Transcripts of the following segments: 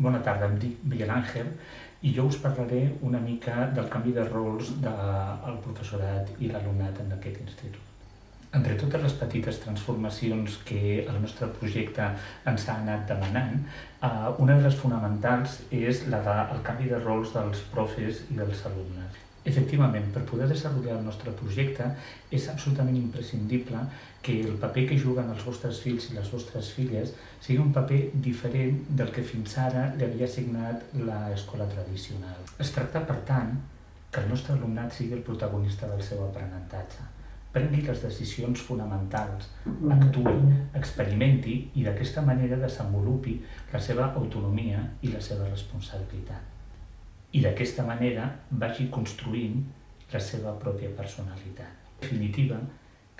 Bona tarda, em dic Miguel Àngel i jo us parlaré una mica del canvi de rols del professorat i l'alumnat en aquest institut. Entre totes les petites transformacions que el nostre projecte ens ha anat demanant, eh, una de les fonamentals és la del canvi de rols dels profes i dels alumnes. Efectivament, per poder desenvolupar el nostre projecte és absolutament imprescindible que el paper que juguen els vostres fills i les vostres filles sigui un paper diferent del que fins ara li havia assignat l'escola tradicional. Es tracta, per tant, que el nostre alumnat sigui el protagonista del seu aprenentatge, prengui les decisions fonamentals, actui, experimenti i d'aquesta manera desenvolupi la seva autonomia i la seva responsabilitat i d'aquesta manera vagi construint la seva pròpia personalitat. En definitiva,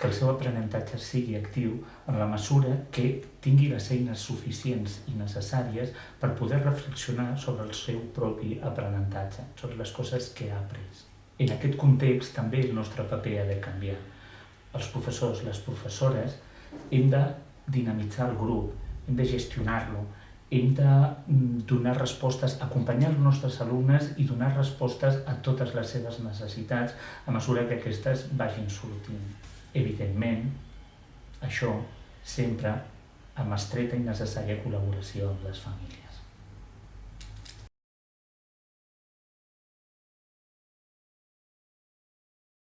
que el seu aprenentatge sigui actiu en la mesura que tingui les eines suficients i necessàries per poder reflexionar sobre el seu propi aprenentatge, sobre les coses que ha après. En aquest context també el nostre paper ha de canviar. Els professors, les professores, hem de dinamitzar el grup, hem de gestionar-lo, hem de mm, donar respostes, acompanyar els nostres alumnes i donar respostes a totes les seves necessitats a mesura que aquestes vagin sortint. Evidentment, això sempre amb estreta i necessària col·laboració amb les famílies.